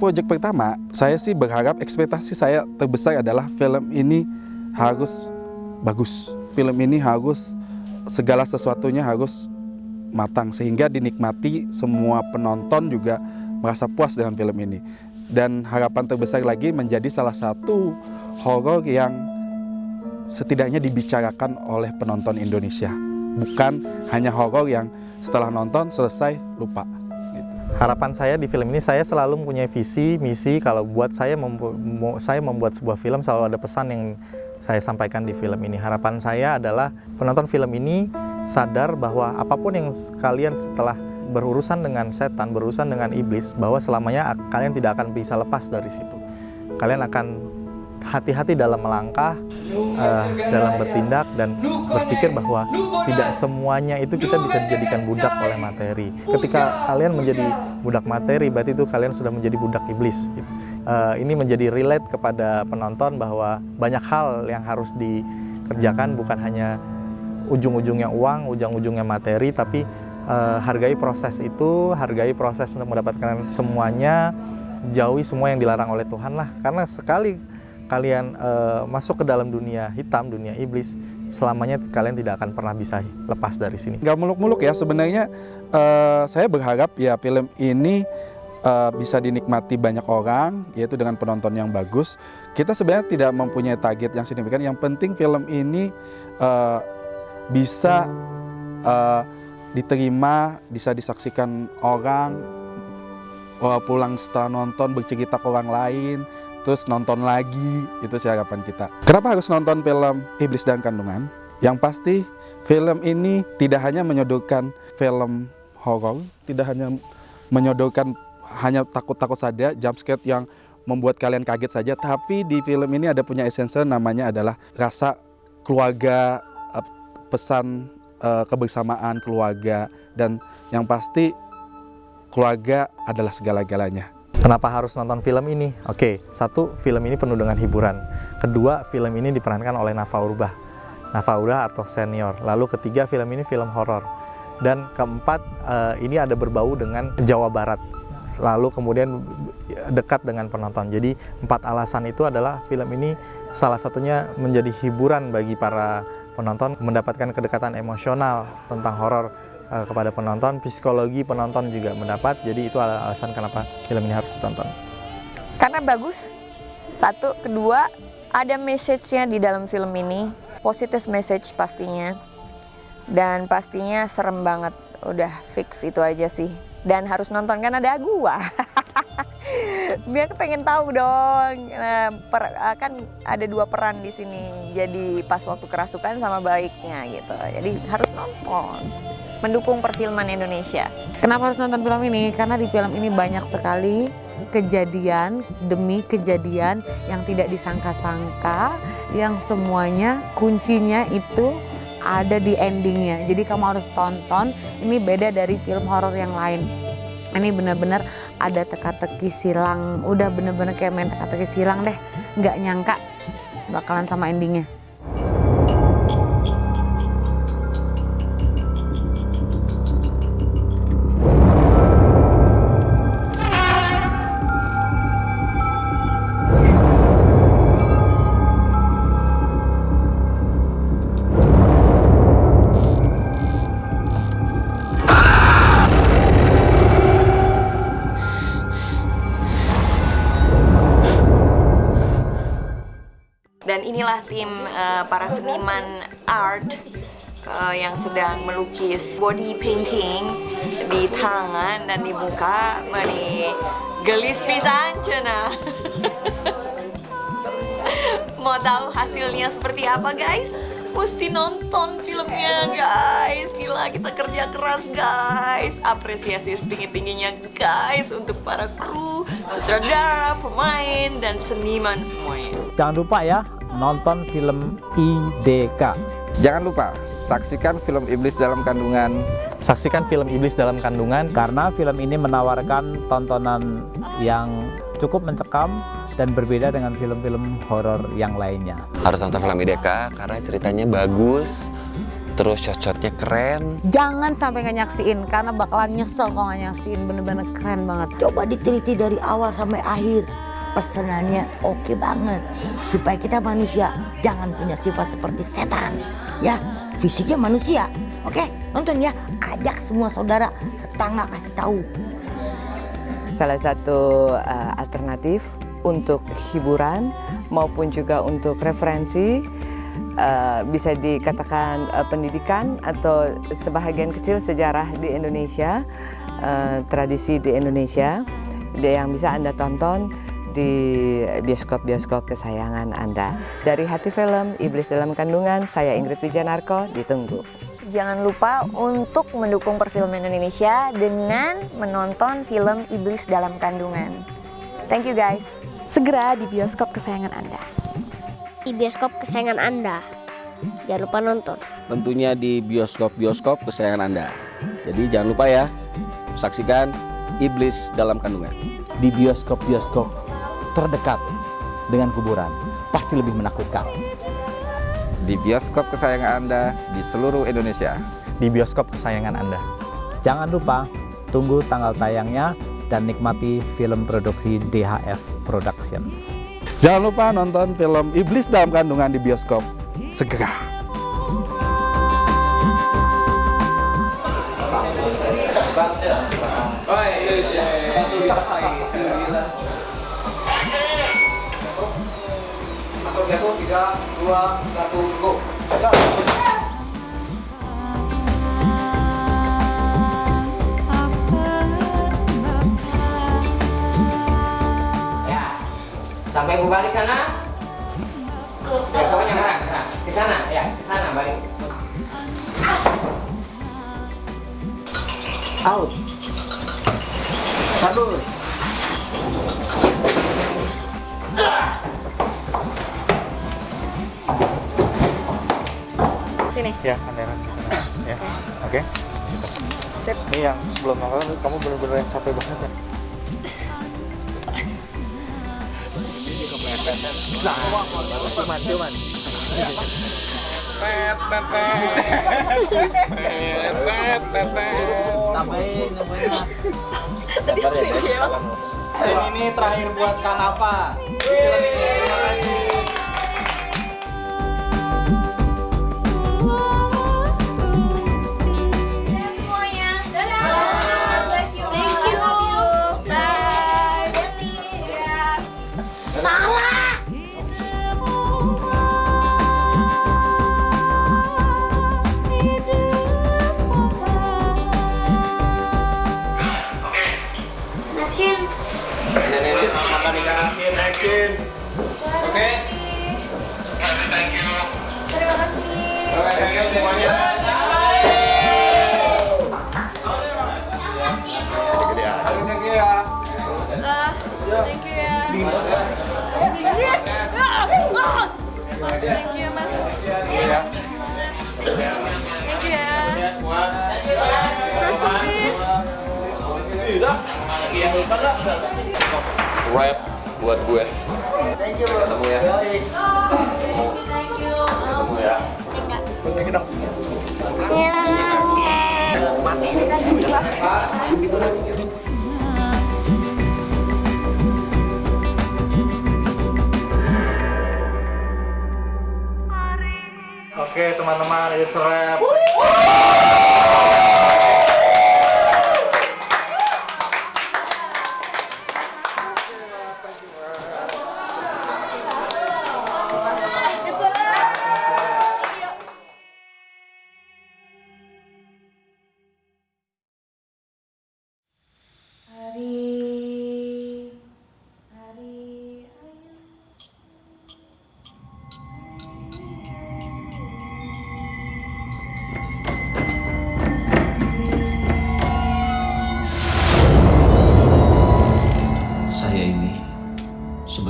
proyek pertama, saya sih berharap ekspektasi saya terbesar adalah film ini harus bagus. Film ini harus segala sesuatunya harus matang sehingga dinikmati semua penonton juga merasa puas dengan film ini. Dan harapan terbesar lagi menjadi salah satu horor yang setidaknya dibicarakan oleh penonton Indonesia. Bukan hanya horor yang setelah nonton selesai lupa. Harapan saya di film ini saya selalu mempunyai visi, misi. Kalau buat saya saya membuat sebuah film selalu ada pesan yang saya sampaikan di film ini. Harapan saya adalah penonton film ini sadar bahwa apa pun yang kalian setelah berurusan dengan setan, berurusan dengan iblis, bahwa selamanya kalian tidak akan bisa lepas dari situ. Kalian akan hati-hati dalam melangkah, uh, dalam bertindak, dan berpikir bahwa tidak semuanya itu kita bisa dijadikan budak oleh materi. Ketika kalian menjadi budak materi, berarti itu kalian sudah menjadi budak iblis. Uh, ini menjadi relate kepada penonton bahwa banyak hal yang harus dikerjakan bukan hanya ujung-ujungnya uang, ujung-ujungnya materi, tapi uh, hargai proses itu, hargai proses untuk mendapatkan semuanya, jauhi semua yang dilarang oleh Tuhan lah. Karena sekali kalian uh, masuk ke dalam dunia hitam, dunia iblis, selamanya kalian tidak akan pernah bisa lepas dari sini. Gak muluk-muluk ya, sebenarnya uh, saya berharap ya film ini uh, bisa dinikmati banyak orang, yaitu dengan penonton yang bagus. Kita sebenarnya tidak mempunyai target yang signifikan, yang penting film ini uh, bisa uh, diterima, bisa disaksikan orang, pulang setelah nonton bercerita ke orang lain, terus nonton lagi, itu sih harapan kita. Kenapa harus nonton film Iblis dan Kandungan? Yang pasti film ini tidak hanya menyodorkan film horor, tidak hanya menyodorkan hanya takut-takut saja, jumpscare yang membuat kalian kaget saja, tapi di film ini ada punya esensi namanya adalah rasa keluarga, eh, pesan uh, kebersamaan keluarga, dan yang pasti keluarga adalah segala-galanya. Kenapa harus nonton film ini? Oke, satu, film ini penuh dengan hiburan. Kedua, film ini diperankan oleh Nafa Urbah. Nafa Urbah atau senior. Lalu ketiga, film ini film horor. Dan keempat, uh, ini ada berbau dengan Jawa Barat. Lalu kemudian dekat dengan penonton. Jadi empat alasan itu adalah film ini salah satunya menjadi hiburan bagi para penonton, mendapatkan kedekatan emosional tentang horor uh, kepada penonton, psikologi penonton juga mendapat. Jadi itu alasan kenapa film ini harus ditonton. Karena bagus. Satu, kedua, ada message-nya di dalam film ini, positive message pastinya. Dan pastinya serem banget. Udah fix itu aja sih. Dan harus nonton kan ada gua. Biar pengen tahu dong. Nah, per, kan ada dua peran di sini. Jadi pas waktu kerasukan sama baiknya gitu. Jadi harus nonton mendukung perfilman Indonesia. Kenapa harus nonton film ini? Karena di film ini banyak sekali kejadian demi kejadian yang tidak disangka-sangka, yang semuanya kuncinya itu ada di endingnya. Jadi kamu harus tonton, ini beda dari film horor yang lain. Ini benar-benar ada teka-teki silang, udah bener-bener kayak main teka-teki silang deh. Nggak nyangka bakalan sama endingnya. Tim uh, para seniman art uh, yang sedang melukis body painting di tangan dan di muka. Mani gelis pisan cina. Mau tahu hasilnya seperti apa guys? Mesti nonton filmnya guys Gila kita kerja keras guys Apresiasi setinggi-tingginya guys Untuk para kru, sutradara, pemain, dan seniman semuanya Jangan lupa ya nonton film IDK Jangan lupa saksikan film Iblis dalam Kandungan Saksikan film Iblis dalam Kandungan Karena film ini menawarkan tontonan yang cukup mencekam dan berbeda dengan film-film horor yang lainnya. Harus nonton film IDK karena ceritanya bagus, terus shot-shotnya keren. Jangan sampai nggak nyaksiin karena bakalan nyesel kalau nggak nyaksiin. Bener-bener keren banget. Coba diteliti dari awal sampai akhir. Pesenannya oke banget. Supaya kita manusia jangan punya sifat seperti setan. Ya, fisiknya manusia. Oke, nonton ya. Ajak semua saudara, tetangga kasih tahu. Salah satu uh, alternatif untuk hiburan maupun juga untuk referensi uh, bisa dikatakan uh, pendidikan atau sebahagian kecil sejarah di Indonesia, uh, tradisi di Indonesia yang bisa Anda tonton di bioskop-bioskop kesayangan Anda. Dari Hati Film, Iblis Dalam Kandungan, saya Ingrid Wijanarko, ditunggu. Jangan lupa untuk mendukung perfilman Indonesia dengan menonton film Iblis Dalam Kandungan. Thank you guys. Segera di bioskop kesayangan Anda. Di bioskop kesayangan Anda. Jangan lupa nonton. Tentunya di bioskop-bioskop kesayangan Anda. Jadi jangan lupa ya, saksikan Iblis Dalam Kandungan. Di bioskop-bioskop terdekat dengan kuburan, pasti lebih menakutkan di bioskop kesayangan Anda di seluruh Indonesia. Di bioskop kesayangan Anda. Jangan lupa tunggu tanggal tayangnya dan nikmati film produksi DHF Production. Jangan lupa nonton film Iblis dalam Kandungan di bioskop segera. 3, 2, 1, go. Ya, sampai balik sana. Ya, pokoknya sana, sana. Ke sana, ya, ke sana balik. Out. Ini sebelum nonton kamu bener-bener yang capek banget ya. Nah, cuman, cuman. Tambahin, tambahin. Sabar ya, ini terakhir buat ini. Terima kasih. Action. Makan ikan asin, action. Oke. Terima kasih. Thank you semuanya. Rap buat gue. Ketemu ya. Ketemu ya. Oke teman-teman, it's a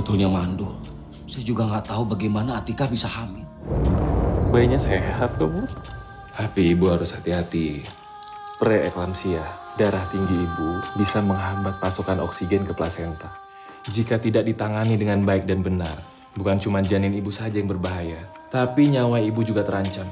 sebetulnya mandul. Saya juga nggak tahu bagaimana Atika bisa hamil. Bayinya sehat kok, Bu. Tapi ibu harus hati-hati. Preeklamsia, darah tinggi ibu bisa menghambat pasokan oksigen ke plasenta. Jika tidak ditangani dengan baik dan benar, bukan cuma janin ibu saja yang berbahaya, tapi nyawa ibu juga terancam.